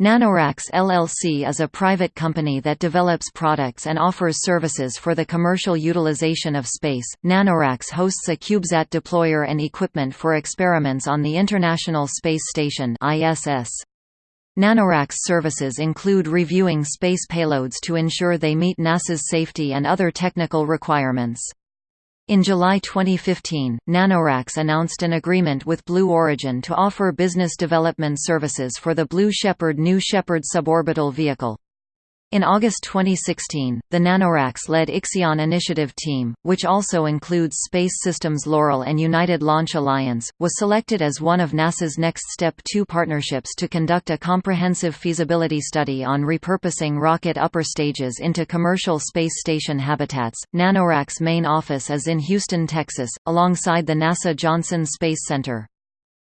Nanoracks LLC is a private company that develops products and offers services for the commercial utilization of space. Nanoracks hosts a CubeSat deployer and equipment for experiments on the International Space Station (ISS). Nanoracks services include reviewing space payloads to ensure they meet NASA's safety and other technical requirements. In July 2015, Nanoracks announced an agreement with Blue Origin to offer business development services for the Blue Shepard New Shepard suborbital vehicle. In August 2016, the Nanoracks-led Ixion Initiative team, which also includes Space Systems Loral and United Launch Alliance, was selected as one of NASA's Next Step 2 partnerships to conduct a comprehensive feasibility study on repurposing rocket upper stages into commercial space station habitats. Nanoracks' main office is in Houston, Texas, alongside the NASA Johnson Space Center.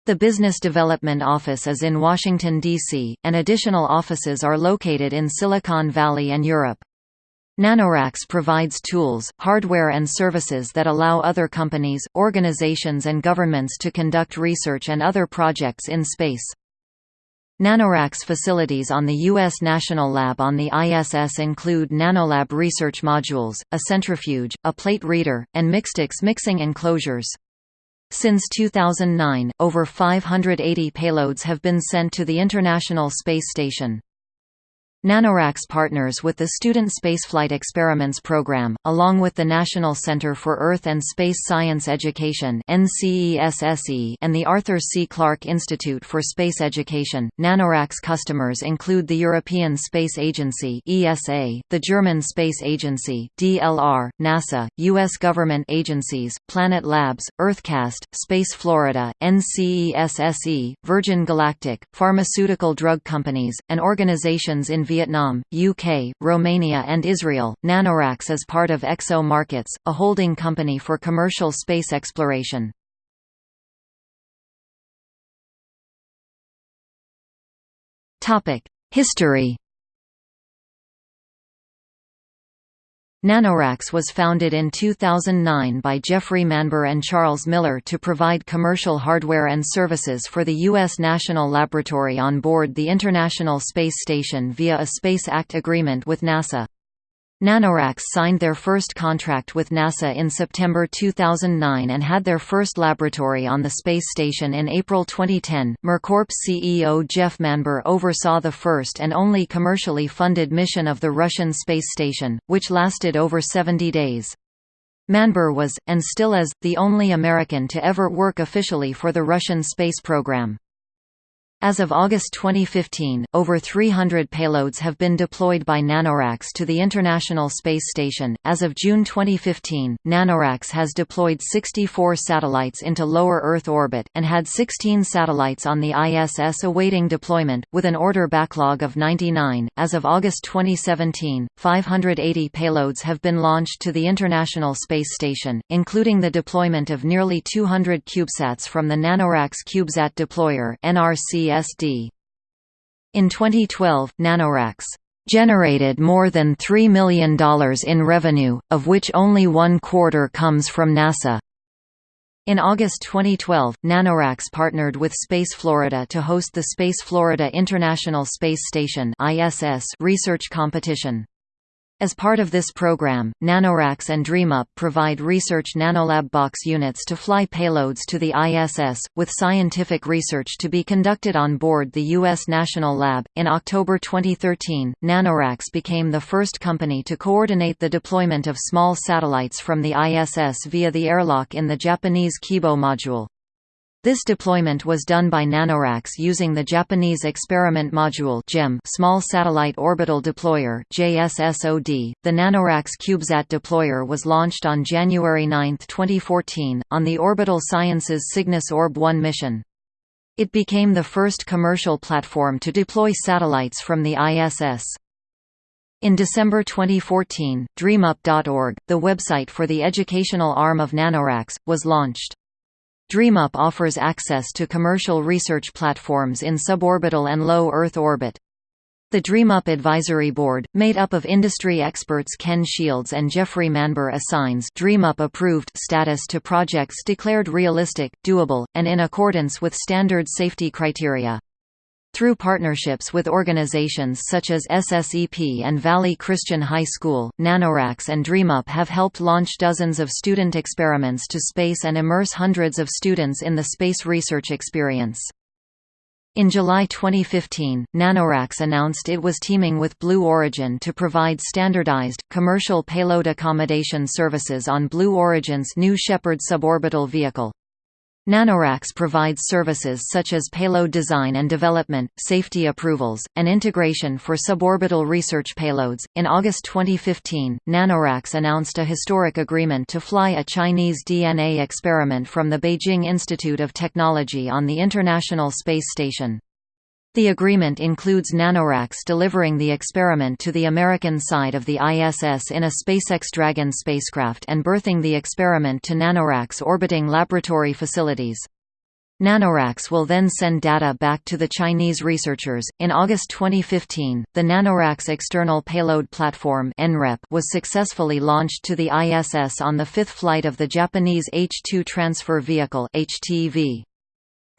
The Business Development Office is in Washington, D.C., and additional offices are located in Silicon Valley and Europe. Nanoracks provides tools, hardware and services that allow other companies, organizations and governments to conduct research and other projects in space. Nanoracks facilities on the U.S. National Lab on the ISS include Nanolab research modules, a centrifuge, a plate reader, and Mixtix mixing enclosures. Since 2009, over 580 payloads have been sent to the International Space Station. Nanoracks partners with the Student Spaceflight Experiments Program, along with the National Center for Earth and Space Science Education and the Arthur C. Clarke Institute for Space Education. Nanoracks customers include the European Space Agency the German Space Agency (DLR), NASA, U.S. government agencies, Planet Labs, EarthCast, Space Florida, NCESSE, Virgin Galactic, pharmaceutical drug companies, and organizations in Vietnam, UK, Romania and Israel. Nanoracks is part of XO Markets, a holding company for commercial space exploration. History Nanoracks was founded in 2009 by Jeffrey Manber and Charles Miller to provide commercial hardware and services for the U.S. National Laboratory on board the International Space Station via a Space Act agreement with NASA. Nanoracks signed their first contract with NASA in September 2009 and had their first laboratory on the space station in April 2010. MirCorp's CEO Jeff Manber oversaw the first and only commercially funded mission of the Russian space station, which lasted over 70 days. Manber was, and still is, the only American to ever work officially for the Russian space program. As of August 2015, over 300 payloads have been deployed by Nanoracks to the International Space Station. As of June 2015, Nanoracks has deployed 64 satellites into lower Earth orbit, and had 16 satellites on the ISS awaiting deployment, with an order backlog of 99. As of August 2017, 580 payloads have been launched to the International Space Station, including the deployment of nearly 200 CubeSats from the Nanoracks CubeSat Deployer (NRC CSD. In 2012, Nanoracks generated more than $3 million in revenue, of which only one quarter comes from NASA. In August 2012, Nanoracks partnered with Space Florida to host the Space Florida International Space Station research competition. As part of this program, Nanoracks and DreamUp provide research nanolab box units to fly payloads to the ISS, with scientific research to be conducted on board the U.S. National Lab. In October 2013, Nanoracks became the first company to coordinate the deployment of small satellites from the ISS via the airlock in the Japanese Kibo module. This deployment was done by Nanoracks using the Japanese Experiment Module Small Satellite Orbital Deployer (JSSOD). The Nanoracks CubeSat deployer was launched on January 9, 2014, on the Orbital Sciences Cygnus Orb-1 mission. It became the first commercial platform to deploy satellites from the ISS. In December 2014, DreamUp.org, the website for the educational arm of Nanoracks, was launched. DreamUp offers access to commercial research platforms in suborbital and low Earth orbit. The DreamUp Advisory Board, made up of industry experts Ken Shields and Jeffrey Manber assigns DreamUp approved status to projects declared realistic, doable, and in accordance with standard safety criteria. Through partnerships with organizations such as SSEP and Valley Christian High School, NanoRacks and DreamUp have helped launch dozens of student experiments to space and immerse hundreds of students in the space research experience. In July 2015, NanoRacks announced it was teaming with Blue Origin to provide standardized, commercial payload accommodation services on Blue Origin's New Shepard suborbital vehicle. NanoRacks provides services such as payload design and development, safety approvals, and integration for suborbital research payloads. In August 2015, NanoRacks announced a historic agreement to fly a Chinese DNA experiment from the Beijing Institute of Technology on the International Space Station. The agreement includes NanoRacks delivering the experiment to the American side of the ISS in a SpaceX Dragon spacecraft and berthing the experiment to NanoRacks orbiting laboratory facilities. NanoRacks will then send data back to the Chinese researchers. In August 2015, the NanoRacks External Payload Platform was successfully launched to the ISS on the fifth flight of the Japanese H-2 Transfer Vehicle (HTV).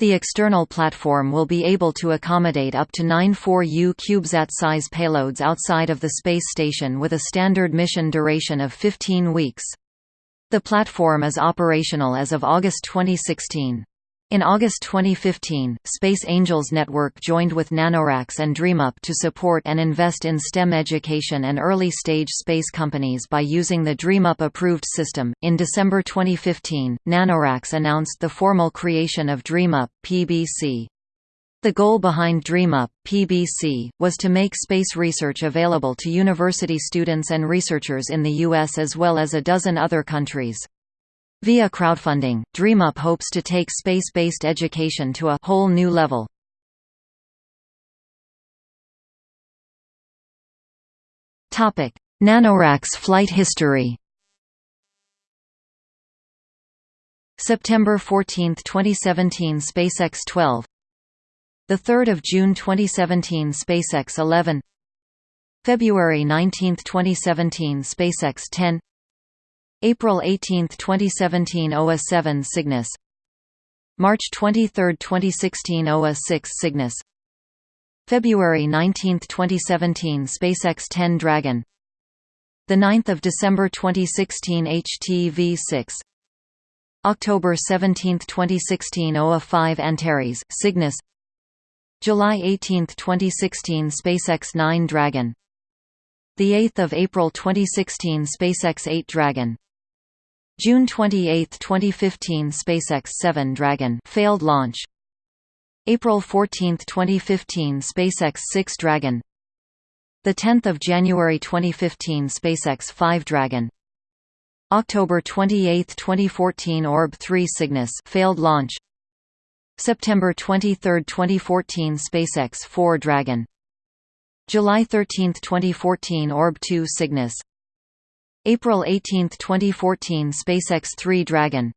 The external platform will be able to accommodate up to nine 4U CubeSat-size payloads outside of the space station with a standard mission duration of 15 weeks. The platform is operational as of August 2016. In August 2015, Space Angels Network joined with NanoRacks and DreamUp to support and invest in STEM education and early-stage space companies by using the DreamUp approved system. In December 2015, NanoRacks announced the formal creation of DreamUp PBC. The goal behind DreamUp PBC was to make space research available to university students and researchers in the US as well as a dozen other countries. Via crowdfunding, DreamUp hopes to take space-based education to a whole new level. Topic: NanoRacks flight history. September 14, 2017 SpaceX 12 the 3rd of June 2017 SpaceX 11 February 19, 2017 SpaceX 10 April 18, 2017 OA 7 Cygnus. March 23, 2016 OA 6 Cygnus. February 19, 2017 SpaceX 10 Dragon. The 9th of December 2016 HTV6 October 17, 2016 OA 5 Antares Cygnus. July 18, 2016 SpaceX 9 Dragon. The 8th of April 2016 SpaceX 8 Dragon June 28, 2015 SpaceX 7 Dragon failed launch. April 14, 2015 SpaceX 6 Dragon. The 10th of January 2015 SpaceX 5 Dragon. October 28, 2014 Orb 3 Cygnus failed launch. September 23, 2014 SpaceX 4 Dragon. July 13, 2014 Orb 2 Cygnus April 18, 2014 SpaceX 3 Dragon.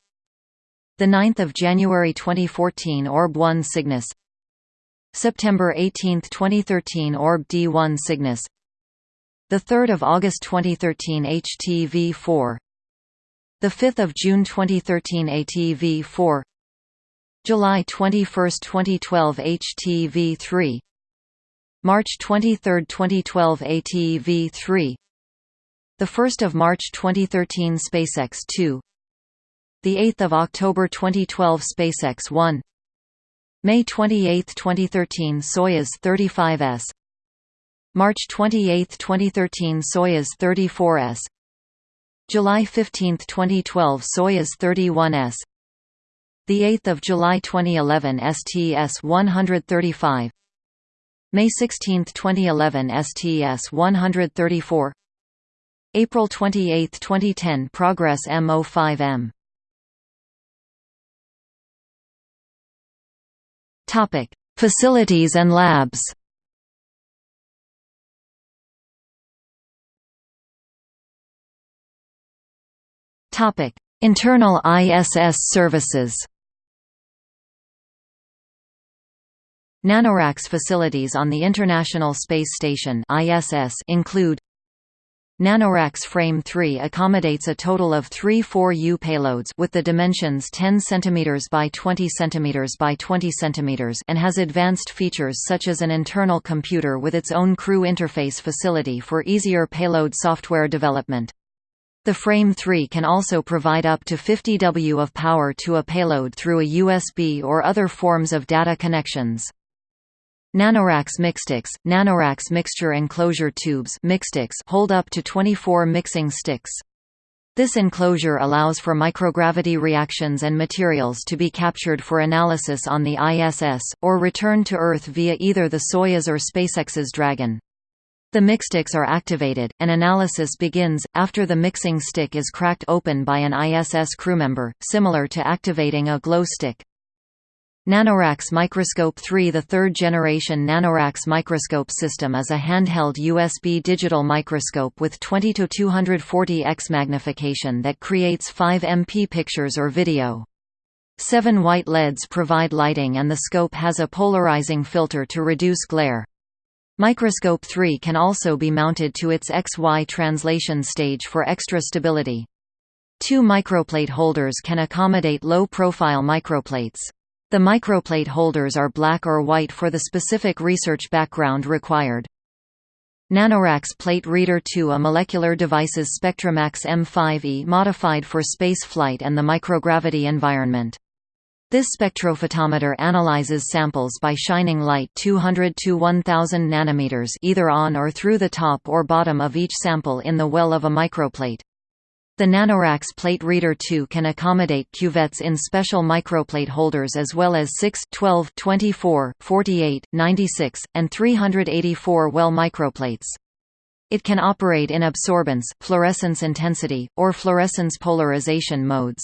The 9th of January 2014 Orb 1 Cygnus. September 18, 2013 Orb D1 Cygnus. The 3rd of August 2013 HTV4 the 5th of June 2013 ATV4 July 21, 2012 HTV3 March 23, 2012 ATV3 the 1st of March 2013 SpaceX 2 The 8th of October 2012 SpaceX 1 May 28, 2013 Soyuz 35S March 28, 2013 Soyuz 34S July 15, 2012 Soyuz 31S The 8th of July 2011 STS-135 May 16, 2011 STS-134 April 28, 2010 Progress MO5M Topic: Facilities and labs. Topic: Internal ISS services. NanoRacks facilities on the International Space Station (ISS) include NanoRacks Frame 3 accommodates a total of three 4U payloads with the dimensions 10 cm by 20 cm by 20 cm and has advanced features such as an internal computer with its own crew interface facility for easier payload software development. The Frame 3 can also provide up to 50 W of power to a payload through a USB or other forms of data connections. Nanoracks Mixsticks – Nanoracks mixture enclosure tubes hold up to 24 mixing sticks. This enclosure allows for microgravity reactions and materials to be captured for analysis on the ISS, or returned to Earth via either the Soyuz or SpaceX's Dragon. The mixsticks are activated, and analysis begins, after the mixing stick is cracked open by an ISS crewmember, similar to activating a glow stick. NanoRacks Microscope 3 The third-generation NanoRacks microscope system is a handheld USB digital microscope with 20 to 240 x magnification that creates 5 MP pictures or video. Seven white LEDs provide lighting and the scope has a polarizing filter to reduce glare. Microscope 3 can also be mounted to its XY translation stage for extra stability. Two microplate holders can accommodate low-profile microplates. The microplate holders are black or white for the specific research background required. NanoRacks Plate Reader 2 A molecular devices SpectraMax M5e modified for space flight and the microgravity environment. This spectrophotometer analyzes samples by shining light 200 to 1000 nanometers either on or through the top or bottom of each sample in the well of a microplate. The NanoRacks Plate Reader 2 can accommodate cuvettes in special microplate holders as well as 6, 12, 24, 48, 96, and 384 well microplates. It can operate in absorbance, fluorescence intensity, or fluorescence polarization modes.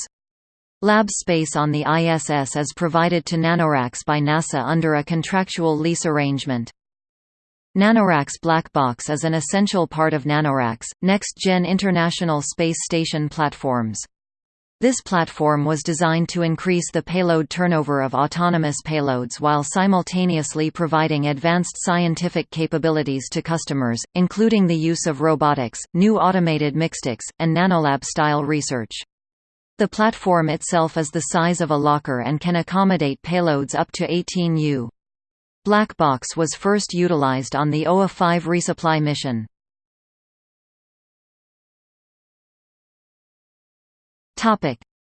Lab space on the ISS is provided to NanoRacks by NASA under a contractual lease arrangement. NanoRacks Black Box is an essential part of NanoRacks, next-gen International Space Station platforms. This platform was designed to increase the payload turnover of autonomous payloads while simultaneously providing advanced scientific capabilities to customers, including the use of robotics, new automated mixsticks, and nanolab-style research. The platform itself is the size of a locker and can accommodate payloads up to 18 U. Black box was first utilized on the OA-5 resupply mission.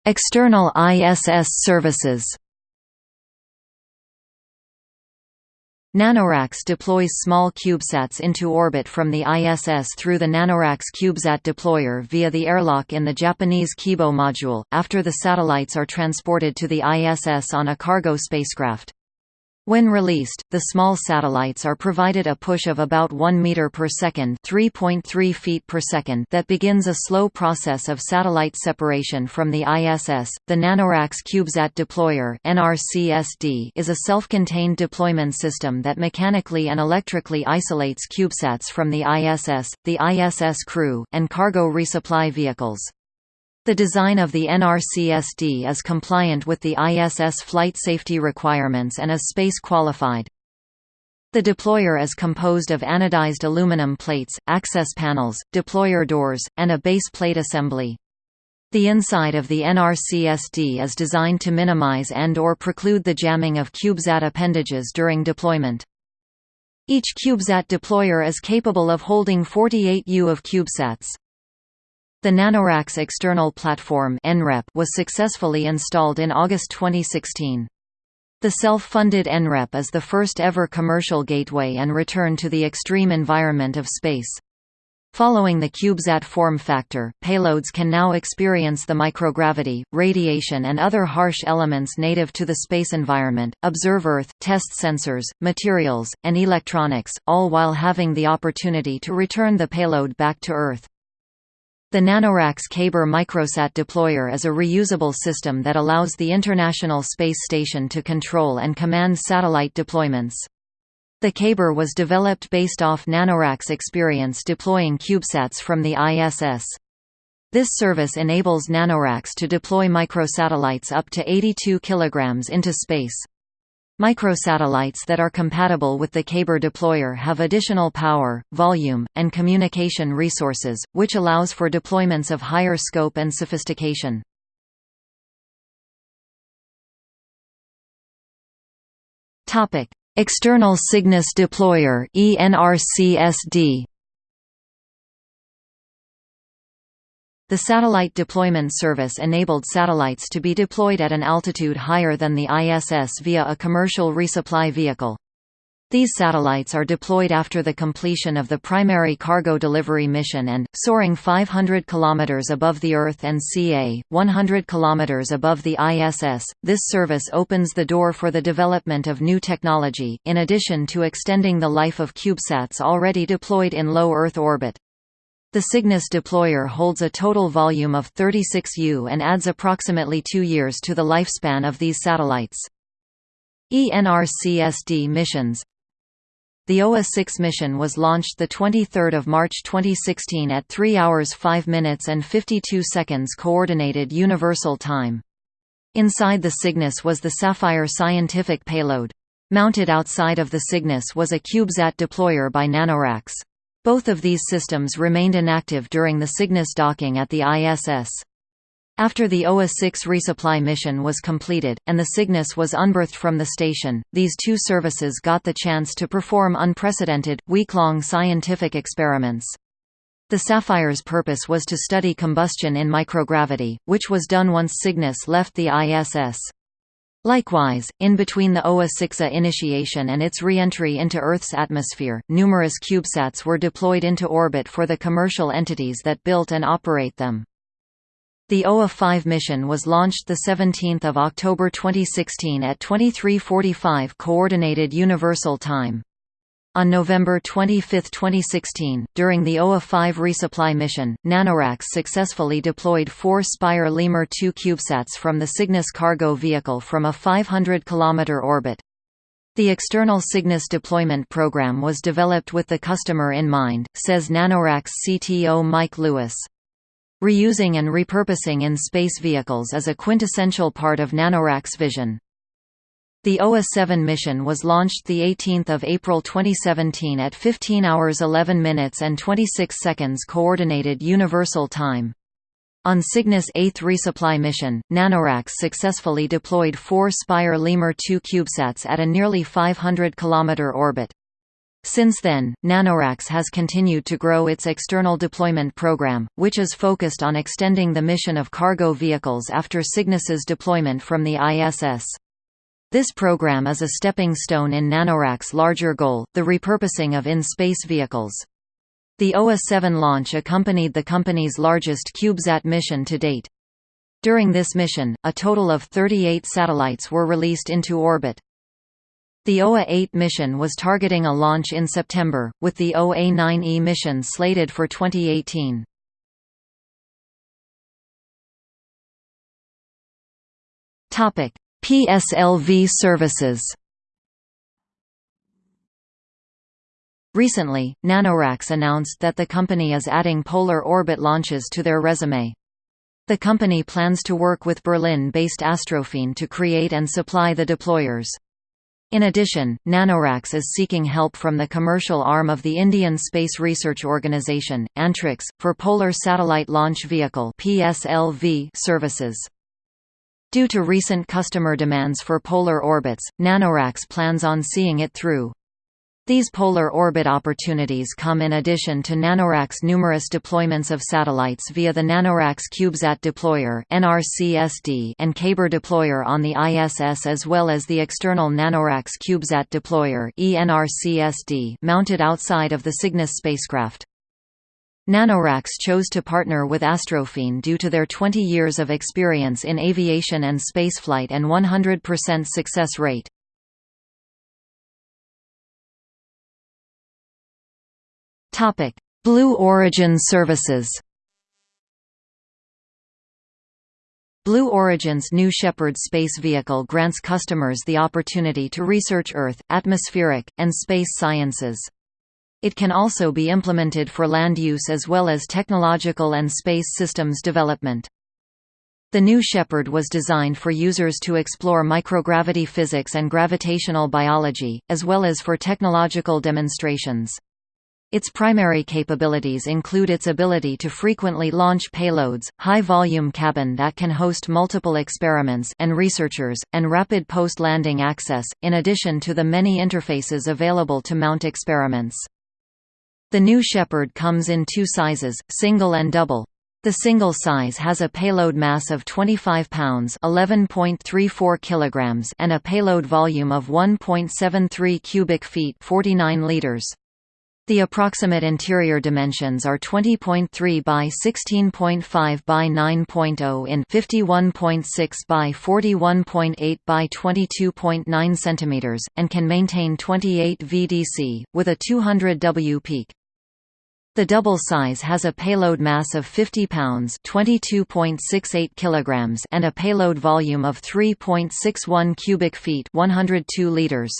External ISS services NanoRacks deploys small CubeSats into orbit from the ISS through the NanoRacks CubeSat deployer via the airlock in the Japanese Kibo module, after the satellites are transported to the ISS on a cargo spacecraft. When released, the small satellites are provided a push of about 1 meter per second, 3.3 feet per second that begins a slow process of satellite separation from the ISS. The NanoRacks CubeSat Deployer (NRCSD) is a self-contained deployment system that mechanically and electrically isolates CubeSats from the ISS, the ISS crew, and cargo resupply vehicles. The design of the NRCSD is compliant with the ISS flight safety requirements and is space qualified. The deployer is composed of anodized aluminum plates, access panels, deployer doors, and a base plate assembly. The inside of the NRCSD is designed to minimize and or preclude the jamming of CubeSat appendages during deployment. Each CubeSat deployer is capable of holding 48 U of CubeSats. The NanoRacks external platform was successfully installed in August 2016. The self-funded NREP is the first ever commercial gateway and return to the extreme environment of space. Following the CubeSat form factor, payloads can now experience the microgravity, radiation and other harsh elements native to the space environment, observe Earth, test sensors, materials, and electronics, all while having the opportunity to return the payload back to Earth. The NanoRacks Kaber microsat deployer is a reusable system that allows the International Space Station to control and command satellite deployments. The Kaber was developed based off NanoRacks' experience deploying CubeSats from the ISS. This service enables NanoRacks to deploy microsatellites up to 82 kg into space. Microsatellites that are compatible with the Kaber deployer have additional power, volume, and communication resources, which allows for deployments of higher scope and sophistication. External Cygnus deployer ENRCSD The Satellite Deployment Service enabled satellites to be deployed at an altitude higher than the ISS via a commercial resupply vehicle. These satellites are deployed after the completion of the primary cargo delivery mission and, soaring 500 km above the Earth and ca. 100 km above the ISS, this service opens the door for the development of new technology, in addition to extending the life of CubeSats already deployed in low Earth orbit. The Cygnus deployer holds a total volume of 36 U and adds approximately two years to the lifespan of these satellites. ENRCSD missions The OA-6 mission was launched 23 March 2016 at 3 hours 5 minutes and 52 seconds Coordinated Universal Time. Inside the Cygnus was the Saffire scientific payload. Mounted outside of the Cygnus was a CubeSat deployer by NanoRacks. Both of these systems remained inactive during the Cygnus docking at the ISS. After the OA-6 resupply mission was completed, and the Cygnus was unberthed from the station, these two services got the chance to perform unprecedented, week-long scientific experiments. The Saffire's purpose was to study combustion in microgravity, which was done once Cygnus left the ISS. Likewise, in between the OA-6A initiation and its re-entry into Earth's atmosphere, numerous CubeSats were deployed into orbit for the commercial entities that built and operate them. The OA-5 mission was launched 17 October 2016 at 2345 Coordinated Universal Time. On November 25, 2016, during the OA-5 resupply mission, NanoRacks successfully deployed four Spire Lemur 2 CubeSats from the Cygnus cargo vehicle from a 500 km orbit. The external Cygnus deployment program was developed with the customer in mind, says NanoRacks CTO Mike Lewis. Reusing and repurposing in space vehicles is a quintessential part of NanoRacks' vision. The OA-7 mission was launched 18 April 2017 at 15 hours 11 minutes and 26 seconds Coordinated Universal Time. On Cygnus' eighth resupply mission, NanoRacks successfully deployed four Spire Lemur 2 CubeSats at a nearly 500 km orbit. Since then, NanoRacks has continued to grow its external deployment program, which is focused on extending the mission of cargo vehicles after Cygnus's deployment from the ISS. This program is a stepping stone in NanoRacks' larger goal, the repurposing of in-space vehicles. The OA-7 launch accompanied the company's largest CubeSat mission to date. During this mission, a total of 38 satellites were released into orbit. The OA-8 mission was targeting a launch in September, with the OA-9E mission slated for 2018. Topic: PSLV services Recently, NanoRacks announced that the company is adding polar orbit launches to their resume. The company plans to work with Berlin-based Astrofein to create and supply the deployers. In addition, NanoRacks is seeking help from the commercial arm of the Indian Space Research Organisation, Antrix, for Polar Satellite Launch Vehicle services. Due to recent customer demands for polar orbits, NanoRacks plans on seeing it through. These polar orbit opportunities come in addition to NanoRacks' numerous deployments of satellites via the NanoRacks CubeSat Deployer (NRCSD) and Kaber Deployer on the ISS as well as the external NanoRacks CubeSat Deployer (ENRCSD) mounted outside of the Cygnus spacecraft. NanoRacks chose to partner with Astrofein due to their 20 years of experience in aviation and spaceflight and 100% success rate. Blue Origin services Blue Origin's New Shepard space vehicle grants customers the opportunity to research Earth, atmospheric, and space sciences. It can also be implemented for land use as well as technological and space systems development. The New Shepard was designed for users to explore microgravity physics and gravitational biology, as well as for technological demonstrations. Its primary capabilities include its ability to frequently launch payloads, high-volume cabin that can host multiple experiments and researchers, and rapid post-landing access, in addition to the many interfaces available to mount experiments. The New Shepard comes in two sizes, single and double. The single size has a payload mass of 25 pounds (11.34 kilograms) and a payload volume of 1.73 cubic feet (49 liters). The approximate interior dimensions are 20.3 by 16.5 by 9.0 in 51.6 by 41.8 by 22.9 cm, and can maintain 28 VDC, with a 200 W peak. The double size has a payload mass of 50 pounds (22.68 kilograms) and a payload volume of 3.61 cubic feet (102 liters).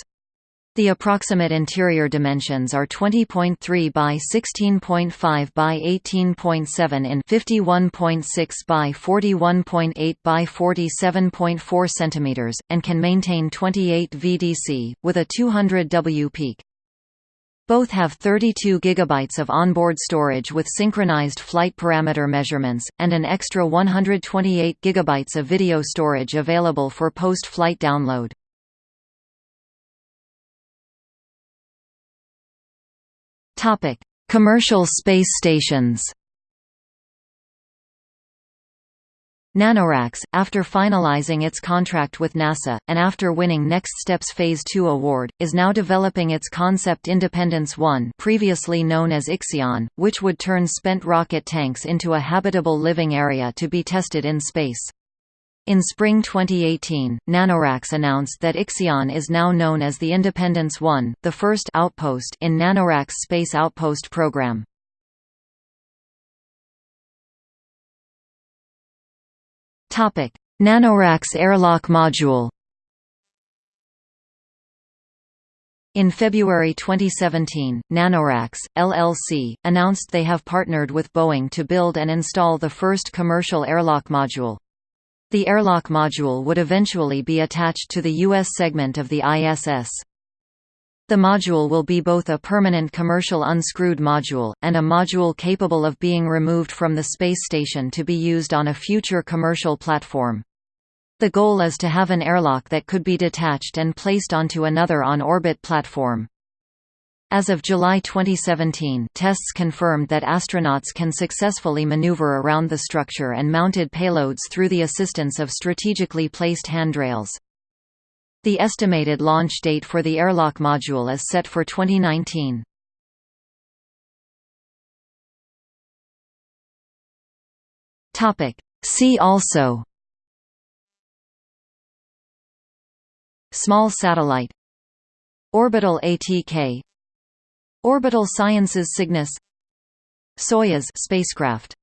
The approximate interior dimensions are 20.3 by 16.5 by 18.7 in 51.6 by 41.8 by 47.4 cm, and can maintain 28 VDC, with a 200 W peak. Both have 32 GB of onboard storage with synchronized flight parameter measurements, and an extra 128 GB of video storage available for post-flight download. Commercial space stations. NanoRacks, after finalizing its contract with NASA, and after winning Next Steps Phase 2 award, is now developing its concept Independence 1 previously known as Ixion, which would turn spent rocket tanks into a habitable living area to be tested in space. In spring 2018, NanoRacks announced that Ixion is now known as the Independence 1, the first outpost in NanoRacks Space Outpost program. Topic: NanoRacks airlock module. In February 2017, NanoRacks, LLC, announced they have partnered with Boeing to build and install the first commercial airlock module. The airlock module would eventually be attached to the U.S. segment of the ISS. The module will be both a permanent commercial unscrewed module, and a module capable of being removed from the space station to be used on a future commercial platform. The goal is to have an airlock that could be detached and placed onto another on-orbit platform. As of July 2017 tests confirmed that astronauts can successfully maneuver around the structure and mounted payloads through the assistance of strategically placed handrails. The estimated launch date for the airlock module is set for 2019. See also Small satellite Orbital ATK Orbital Sciences Cygnus Soyuz spacecraft